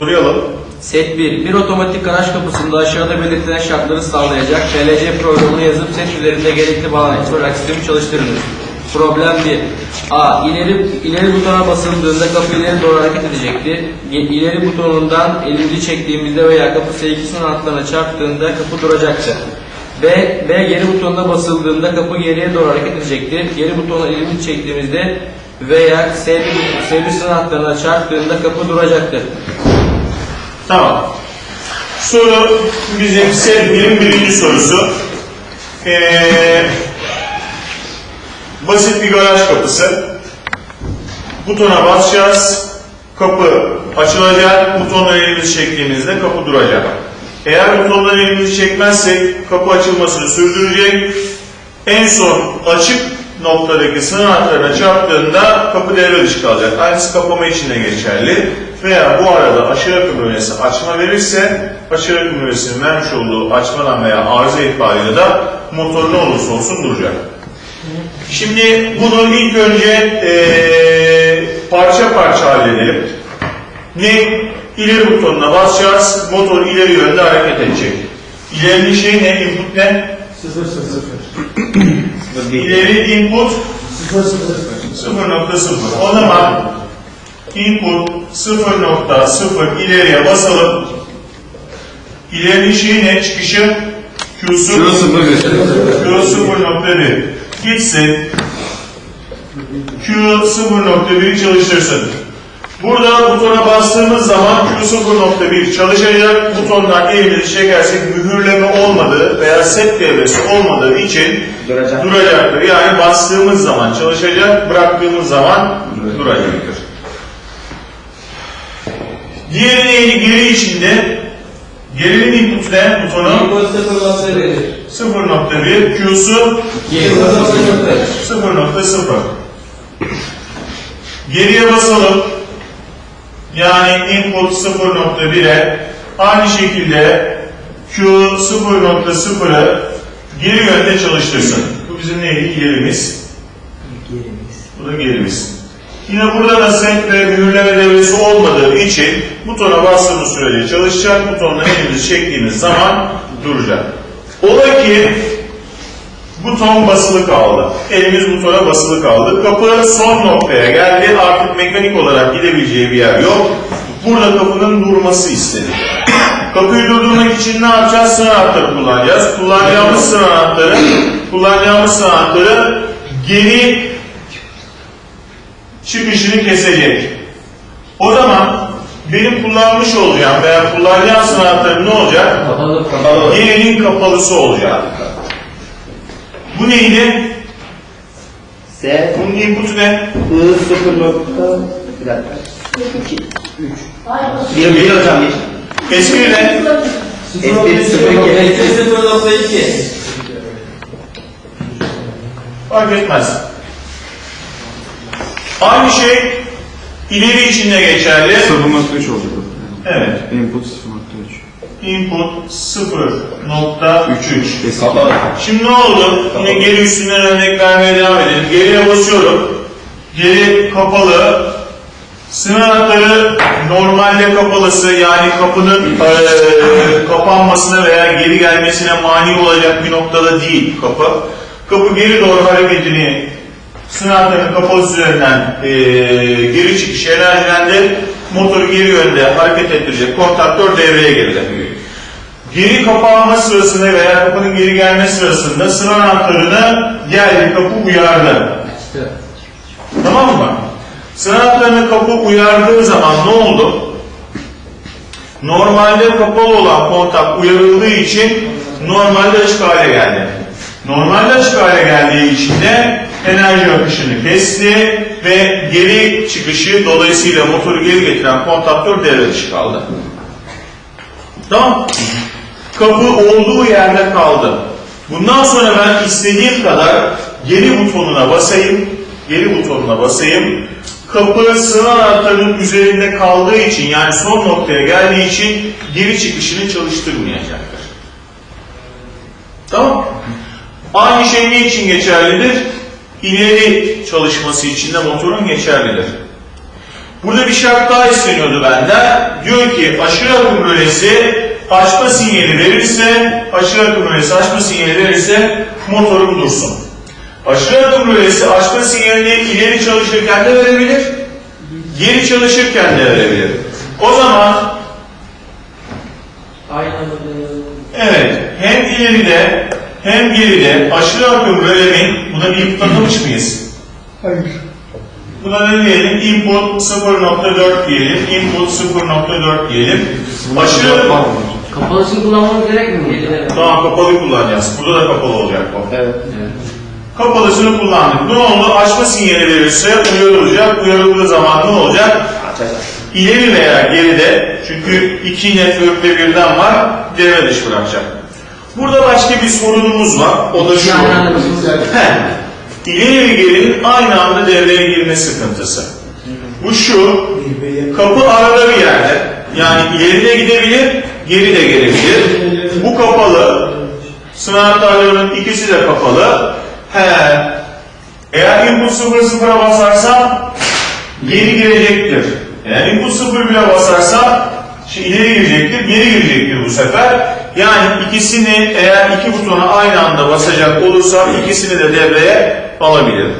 Duruyalım. Set 1. Bir otomatik garaj kapısında aşağıda belirtilen şartları sağlayacak TLC programını yazıp set üzerinde gerekli bağlantı olarak sistemi çalıştırınız. Problem 1. A. İleri, ileri butona basıldığında kapı ileri doğru hareket edecektir. İleri butonundan elimizi çektiğimizde veya kapı S2'sinin altlarına çarptığında kapı duracaktır. B. B. Geri butonuna basıldığında kapı geriye doğru hareket edecektir. Geri butona elimizi çektiğimizde veya S1, S1'sinin altlarına çarptığında kapı duracaktır. Tamam. Soru bizim sevginin birinci sorusu. Ee, basit bir garaj kapısı. Butona basacağız. Kapı açılacak. Butondan elimizi çektiğimizde kapı duracak. Eğer butondan elimizi çekmezsek kapı açılmasını sürdürecek. En son açık noktadaki sınır hatlarına çarptığında kapı devre dışı kalacak. Aynısı kapama için de geçerli. Veya bu arada aşırı akım ünesi açma verirse aşırı akım ünesinin vermiş olduğu açmadan veya arıza itibariyle de motor ne olursa olsun duracak. Şimdi bunu ilk önce eee, parça parça halledelim. Ne? İleri butonuna basacağız. Motor ileri yönde hareket edecek. İlerinin şey ne? Input ne? İleri input 0.0. O zaman input 0.0 ileriye basalım. İlerinin şeyi ne? Çıkışı Q'su Q 0.1 gitsin. Q 0.1'i çalıştırsın. Burada butona bastığımız zaman Q 0.1 çalışacak. Butondan elimizi çekersek mühürleme olmadığı veya set devresi olmadığı için Duracak. duracaktır. Yani bastığımız zaman çalışacak, bıraktığımız zaman duracaktır. Diğeri neydi? Geri içinde. Gerinin input ne? Butonu 0.1, Q'su 0.0. Geriye basalım. Yani input 0.1'e aynı şekilde Q 0.0'ı geri yönde çalıştırsın. Bu bizim neydi? İlerimiz. Bu da gerimiz. Yine burada da set ve mühürleme devresi olmadığı için butona bastığımız sürece çalışacak. Butonla elimizi çektiğimiz zaman duracak. Ola ki buton basılı kaldı. Elimiz butona basılı kaldı. Kapı son noktaya geldi. Artık mekanik olarak gidebileceği bir yer yok. Burada kapının durması istedi. Kapıyı durdurmak için ne yapacağız? Sınır anahtarı kullanacağız. Kullanacağımız sınır anahtarı, kullanacağımız sınır anahtarı geri çıkışını kesecek. O zaman benim kullanmış olacağım veya kullanacağım anahtarı ne olacak? Gerinin kapalısı olacak. Bu neydi? S Bunun input'u ne? I 0 nokta bir dakika. 2 3 Bir bir hocam bir. Eski ne? S1 0 2 Fark etmez. Aynı şey ileri için de geçerli. 0.3 olacak o. Evet. Input 0.3. Input 0.33. Eski. Şimdi ne oldu? Yine geri üstünden örnek vermeye devam edelim. Geriye basıyorum. Geri kapalı. Sınır anahtarı normalde kapalısı yani kapının eee, kapanmasına veya geri gelmesine mani olacak bir noktada değil kapı. Kapı geri doğru hareketini kapalısı üzerinden eee, geri çıkış enerjilendi. Motoru geri yönde hareket ettirecek kontaktör devreye girdi. Geri kapanma sırasında veya kapının geri gelme sırasında sıra anahtarını geldi kapı uyardı. Tamam mı? Sıra anahtarını kapı uyardığı zaman ne oldu? Normalde kapalı olan kontak uyarıldığı için normalde açık hale geldi. Normalde açık hale geldiği için de enerji akışını kesti ve geri çıkışı dolayısıyla motoru geri getiren kontaktör devre dışı kaldı. Tamam. Kapı olduğu yerde kaldı. Bundan sonra ben istediğim kadar geri butonuna basayım, geri butonuna basayım. Kapı sıra anahtarının üzerinde kaldığı için yani son noktaya geldiği için geri çıkışını çalıştırmayacaktır. Tamam. Aynı şey ne için geçerlidir? İleri çalışması için de motorun geçerlidir. Burada bir şart daha isteniyordu benden. Diyor ki aşırı akım rölesi açma sinyali verirse, aşırı akım rölesi açma sinyali verirse motorum dursun. Aşırı akım rölesi açma sinyalini ileri çalışırken de verebilir, geri çalışırken de verebilir. O zaman Aynı anda evet hem ileride hem geride aşırı akım rölemin buna bir atamış mıyız? Hayır. Buna ne diyelim? Input 0.4 diyelim. Input 0.4 diyelim. Aşırı Kapalısını kullanmamız gerekmiyor mu? Evet. Tamam kapalı kullanacağız. Burada da kapalı olacak bu. Evet. Kapalısını kullandık. Ne oldu? Açma sinyali verirse uyarılacak. Uyarıldığı zaman ne olacak? Açacağız. İleri veya geride çünkü iki network'te birden var devre dışı bırakacak. Burada başka bir sorunumuz var. O da şu. İleri ve gerinin aynı anda devreye girme sıkıntısı. Bu şu. Kapı arada bir yerde. Yani ileri de gidebilir, geri de gelebilir. Bu kapalı. Sınavlarının ikisi de kapalı. He. Eğer input 0 0'a basarsam geri girecektir. Eğer input 0 bile basarsa şey ileri girecektir, geri girecektir bu sefer. Yani ikisini eğer iki butona aynı anda basacak olursam ikisini de devreye alabilirim.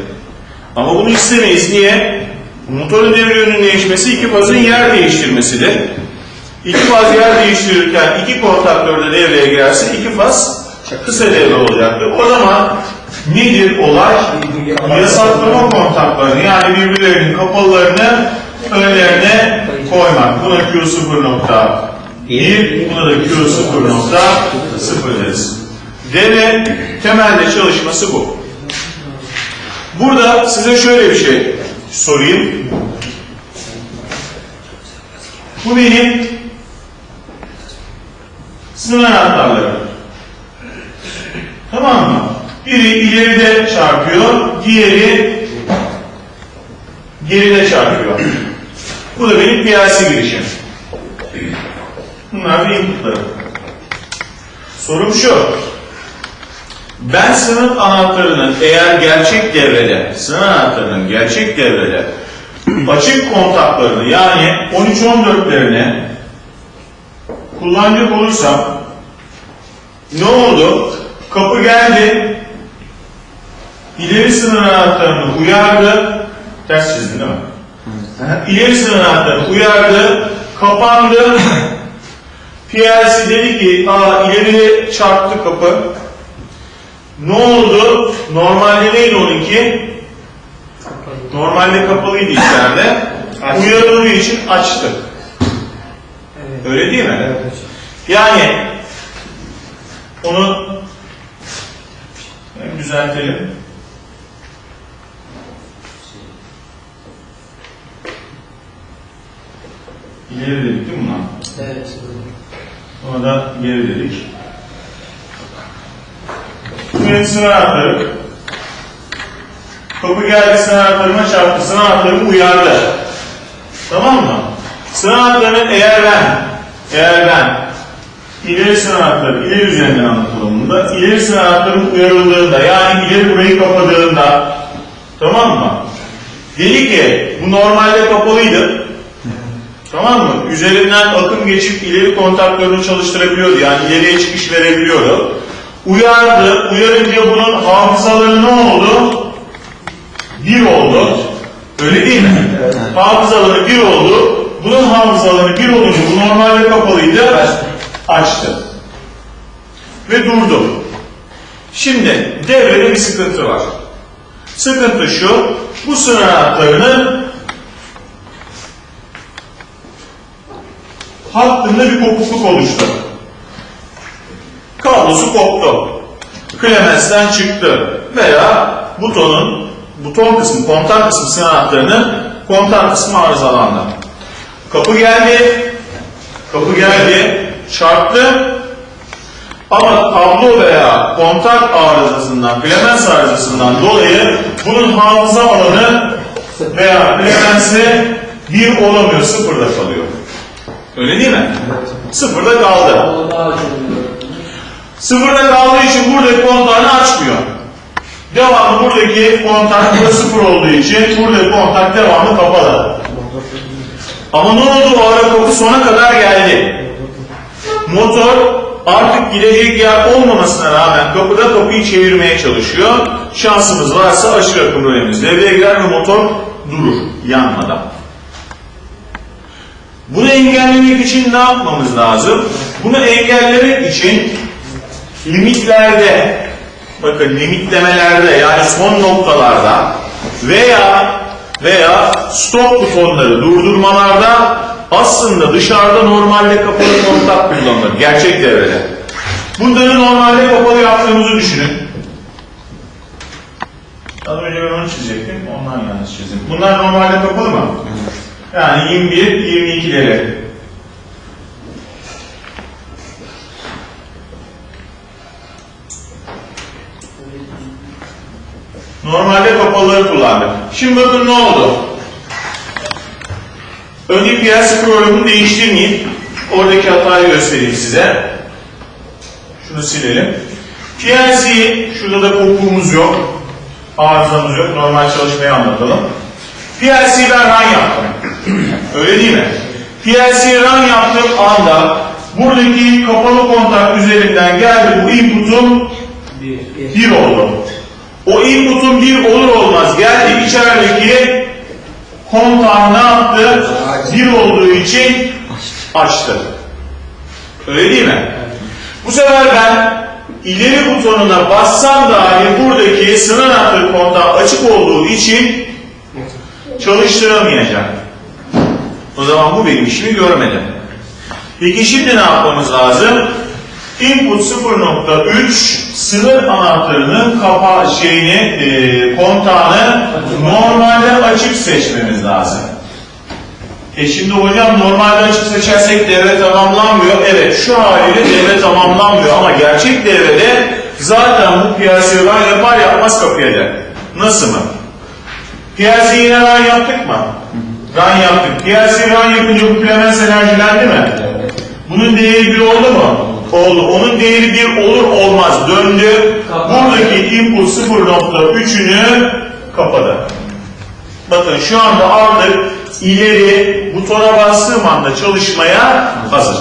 Ama bunu istemeyiz. Niye? Motorun devre yönünün değişmesi iki fazın yer değiştirmesidir. İki faz yer değiştirirken iki kontaktör de devreye girerse iki faz kısa devre olacaktır. O zaman nedir olay? Yasaklama kontaklarını yani birbirlerinin kapalılarını önlerine koymak. Buna Q0.1, buna da Q0.0 deriz. Devre temelde çalışması bu. Burada size şöyle bir şey sorayım. Bu benim sınır anahtarlarım. Tamam mı? Biri ileride çarpıyor, diğeri geride çarpıyor. Bu da benim PLC girişim. Bunlar da inputlarım. Sorum şu. Ben sınıf anahtarının eğer gerçek devrede, sınıf anahtarının gerçek devrede açık kontaklarını yani 13-14'lerini kullanacak olursam ne oldu? Kapı geldi, ileri sınır anahtarını uyardı, ters çizdin değil mi? İleri sınır anahtarını uyardı, kapandı, PLC dedi ki, aa ileri çarptı kapı, ne oldu? Normalde neydi onunki? Normalde kapalıydı içeride. Uyarıldığı için açtı. Öyle değil mi? Yani onu düzeltelim. İleri dedik değil mi buna? Evet. Ona da geri dedik. Sınav anahtarım. Kapı geldi sınav anahtarıma çarptı. Sınav anahtarım uyardı. Tamam mı? Sınav anahtarını eğer ben, eğer ben ileri sınav anahtarı, ileri üzerinden anlatalım bunu da. İleri sınav anahtarım uyarıldığında, yani ileri burayı kapadığında, tamam mı? Dedi ki, bu normalde kapalıydı. Tamam mı? Üzerinden akım geçip ileri kontaktörünü çalıştırabiliyordu. Yani ileriye çıkış verebiliyordu. Uyardı. Uyarınca bunun hafızaları ne oldu? Bir oldu. Öyle değil mi? Hafızaları bir oldu. Bunun hafızaları bir olunca bu normalde kapalıydı. Açtı. Ve durdu. Şimdi devrede bir sıkıntı var. Sıkıntı şu. Bu sınır anahtarının hattında bir kopukluk oluştu. Kablosu koptu. Klemens'ten çıktı. Veya butonun, buton kısmı, kontak kısmı sınır anahtarının kontak kısmı arızalandı. Kapı geldi. Kapı geldi. Çarptı. Ama kablo veya kontak arızasından, Clemens arızasından dolayı bunun hafıza alanı veya Clemens'e bir olamıyor, sıfırda kalıyor. Öyle değil mi? Sıfırda kaldı. Sıfırda kaldığı için buradaki kontağını açmıyor. Devamlı buradaki kontak burada sıfır olduğu için buradaki kontak devamlı kapalı. Ama ne oldu o ara kapı sona kadar geldi. Motor artık gidecek yer olmamasına rağmen kapıda kapıyı çevirmeye çalışıyor. Şansımız varsa aşırı akım rölemiz devreye girer ve motor durur yanmadan. Bunu engellemek için ne yapmamız lazım? Bunu engellemek için limitlerde, bakın limitlemelerde yani son noktalarda veya veya stop butonları durdurmalarda aslında dışarıda normalde kapalı kontak kullanılır. Gerçek devrede. Bunları normalde kapalı yaptığımızı düşünün. Az önce ben onu çizecektim. Ondan yanlış çizdim. Bunlar normalde kapalı mı? Yani 21, 22'leri. Normalde kapalıları kullandık. Şimdi bakın ne oldu? Önce piyasa programını değiştirmeyeyim. Oradaki hatayı göstereyim size. Şunu silelim. PLC'yi, şurada da kopuğumuz yok. Arızamız yok. Normal çalışmayı anlatalım. PLC'yi ben run yaptım. Öyle değil mi? PLC'yi run yaptığım anda buradaki kapalı kontak üzerinden geldi bu input'um bir oldu. O input'un bir olur olmaz geldi içerideki kontağı ne yaptı? Bir olduğu için açtı. Öyle değil mi? Bu sefer ben ileri butonuna bassam dahi buradaki sınır anahtarı kontağı açık olduğu için çalıştıramayacağım. O zaman bu benim işimi görmedi. Peki şimdi ne yapmamız lazım? Input 0.3 sınır anahtarının kapa şeyini, e, kontağını normalde açık seçmemiz lazım. E şimdi hocam normalde açık seçersek devre tamamlanmıyor. Evet şu haliyle devre tamamlanmıyor ama gerçek devrede zaten bu piyasayı run yapar yapmaz kapıya der. Nasıl mı? Piyasayı yine run yaptık mı? Run yaptık. Piyasayı run yapınca bu Clemens enerjilendi mi? Bunun değeri bir oldu mu? Oldu. Onun değeri bir olur olmaz döndü. Buradaki input 0.3'ünü kapadı. Bakın şu anda artık ileri butona bastığım anda çalışmaya hazır.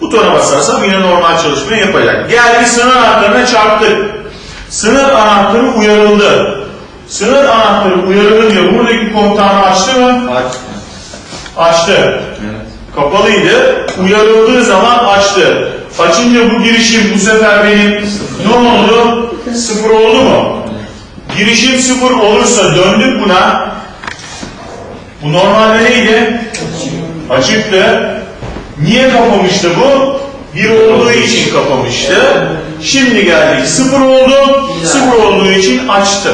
Butona basarsam yine normal çalışmayı yapacak. Geldi sınır anahtarına çarptık. Sınır anahtarı uyarıldı. Sınır anahtarı uyarılınca buradaki kontağını açtı mı? Aç. Açtı. Kapalıydı. Uyarıldığı zaman açtı. Açınca bu girişim bu sefer benim ne oldu? Sıfır oldu mu? Girişim sıfır olursa döndük buna. Bu normalde neydi? Açıktı. Niye kapamıştı bu? Bir olduğu için kapamıştı. Şimdi geldik sıfır oldu. Sıfır olduğu için açtı.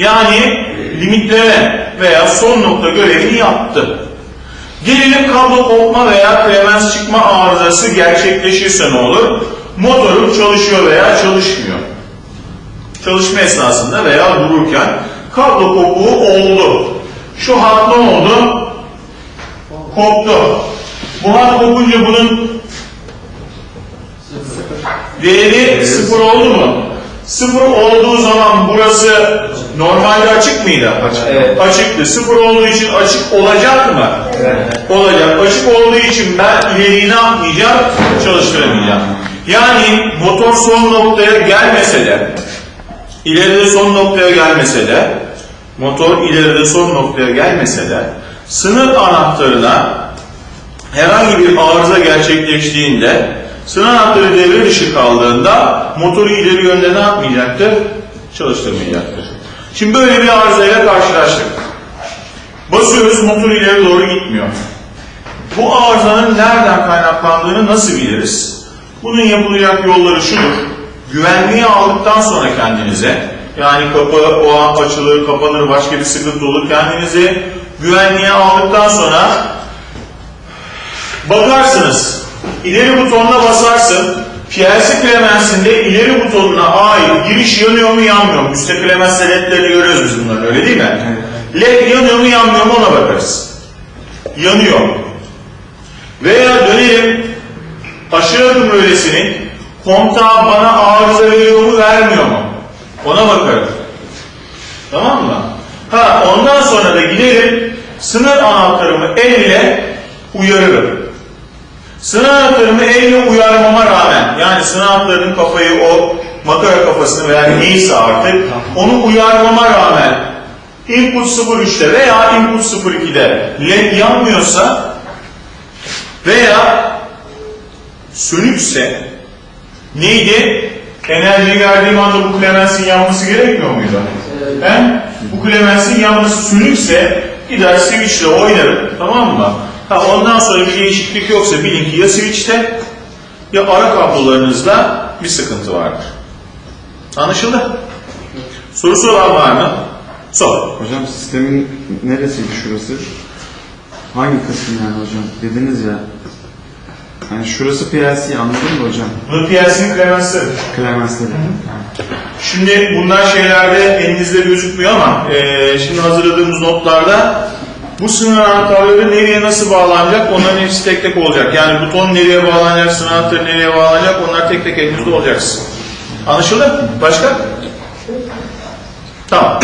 Yani limitleme veya son nokta görevini yaptı. Gelelim kablo kopma veya klemens çıkma arızası gerçekleşirse ne olur? Motorum çalışıyor veya çalışmıyor. Çalışma esnasında veya dururken kablo kopuğu oldu. Şu hat ne oldu? Koptu. Bu hat kopunca bunun değeri sıfır oldu mu? Sıfır olduğu zaman burası normalde açık mıydı? Açık. Evet. Açıktı. Sıfır olduğu için açık olacak mı? Evet. Olacak. Açık olduğu için ben ileriyi ne yapmayacağım? Çalıştıramayacağım. Yani motor son noktaya gelmese de, ileride son noktaya gelmese de, motor ileride son noktaya gelmese de, sınır anahtarına herhangi bir arıza gerçekleştiğinde sınır anahtarı devre dışı kaldığında motoru ileri yönde ne yapmayacaktır? Çalıştırmayacaktır. Şimdi böyle bir arızayla karşılaştık. Basıyoruz motor ileri doğru gitmiyor. Bu arızanın nereden kaynaklandığını nasıl biliriz? Bunun yapılacak yolları şudur. Güvenliği aldıktan sonra kendinize, yani kapı o an açılır, kapanır, başka bir sıkıntı olur. Kendinizi güvenliğe aldıktan sonra Bakarsınız, ileri butonuna basarsın, PLC klemensinde ileri butonuna ait giriş yanıyor mu yanmıyor mu? Üstte klemens ledlerini görüyoruz biz bunları öyle değil mi? Led yanıyor mu yanmıyor mu ona bakarız. Yanıyor. Veya dönelim aşırı adım öylesinin kontağı bana arıza veriyor mu vermiyor mu? Ona bakarız. Tamam mı? Ha ondan sonra da gidelim sınır anahtarımı elle uyarırım. Sınır anahtarımı elle uyarmama rağmen yani anahtarının kafayı o makara kafasını veya neyse artık onu uyarmama rağmen input 03'te veya input 02'de led yanmıyorsa veya sönükse neydi? Enerji verdiğim anda bu klemensin yanması gerekmiyor muydu? Ben bu klemensin yanması sönükse gider switchle oynarım tamam mı? Ha, ondan sonra bir değişiklik yoksa bilin ki ya switchte ya ara kablolarınızda bir sıkıntı vardır. Anlaşıldı? Sorusu olan var mı? Sor. Hocam sistemin neresiydi şurası? Hangi kısım yani hocam? Dediniz ya. Yani şurası PLC anladın mı hocam? Bu PLC'nin klemensi. Klemensleri. Şimdi bunlar şeylerde elinizde gözükmüyor ama eee, şimdi hazırladığımız notlarda bu sınır anahtarları nereye nasıl bağlanacak onların hepsi tek tek olacak. Yani buton nereye bağlanacak, sınır anahtarı nereye bağlanacak onlar tek tek elinizde olacaksın. Anlaşıldı? Başka? Tamam.